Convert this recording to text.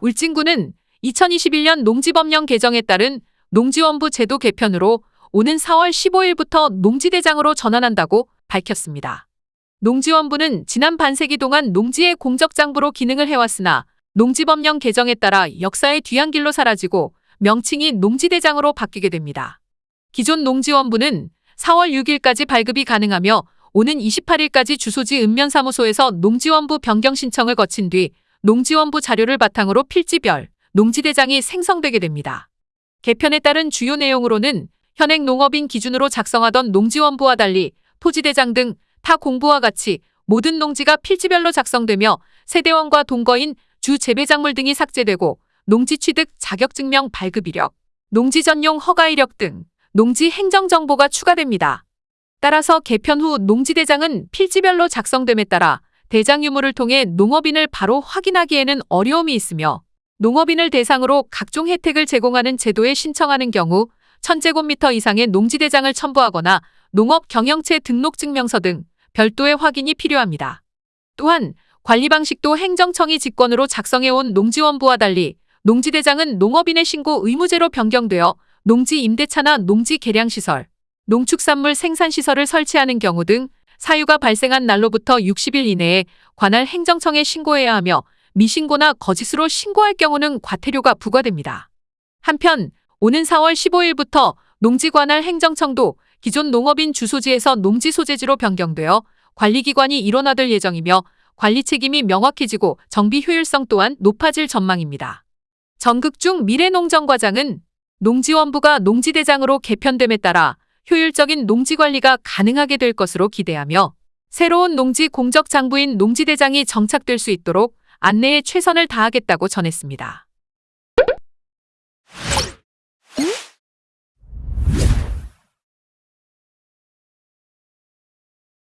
울진군은 2021년 농지법령 개정에 따른 농지원부 제도 개편으로 오는 4월 15일부터 농지대장으로 전환한다고 밝혔습니다. 농지원부는 지난 반세기 동안 농지의 공적장부로 기능을 해왔으나 농지법령 개정에 따라 역사의 뒤안길로 사라지고 명칭이 농지대장으로 바뀌게 됩니다. 기존 농지원부는 4월 6일까지 발급이 가능하며 오는 28일까지 주소지 읍면사무소에서 농지원부 변경 신청을 거친 뒤 농지원부 자료를 바탕으로 필지별 농지대장이 생성되게 됩니다. 개편에 따른 주요 내용으로는 현행 농업인 기준으로 작성하던 농지원부와 달리 토지대장 등 타 공부와 같이 모든 농지가 필지별로 작성되며 세대원과 동거인 주 재배작물 등이 삭제되고 농지 취득 자격증명 발급 이력, 농지 전용 허가 이력 등 농지 행정 정보가 추가됩니다. 따라서 개편 후 농지대장은 필지별로 작성됨에 따라 대장 유무를 통해 농업인을 바로 확인하기에는 어려움이 있으며 농업인을 대상으로 각종 혜택을 제공하는 제도에 신청하는 경우 1000제곱미터 이상의 농지대장을 첨부하거나 농업 경영체 등록 증명서 등 별도의 확인이 필요합니다. 또한 관리 방식도 행정청이 직권으로 작성해온 농지원부와 달리 농지대장은 농업인의 신고 의무제로 변경되어 농지 임대차나 농지 개량시설, 농축산물 생산시설을 설치하는 경우 등 사유가 발생한 날로부터 60일 이내에 관할 행정청에 신고해야 하며 미신고나 거짓으로 신고할 경우는 과태료가 부과됩니다. 한편 오는 4월 15일부터 농지관할 행정청도 기존 농업인 주소지에서 농지 소재지로 변경되어 관리기관이 일원화될 예정이며 관리 책임이 명확해지고 정비 효율성 또한 높아질 전망입니다. 전극중 미래농정과장은 농지원부가 농지대장으로 개편됨에 따라 효율적인 농지 관리가 가능하게 될 것으로 기대하며 새로운 농지 공적 장부인 농지대장이 정착될 수 있도록 안내에 최선을 다하겠다고 전했습니다.